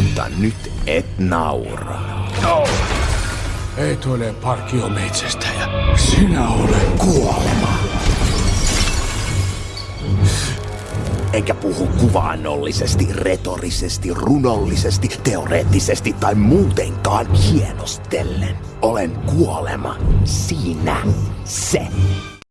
Mutta nyt et naura. No. Et ole parkiometsästäjä. Sinä olet kuolema. Enkä puhu kuvaannollisesti, retorisesti, runollisesti, teoreettisesti tai muutenkaan hienostellen. Olen kuolema. Siinä se.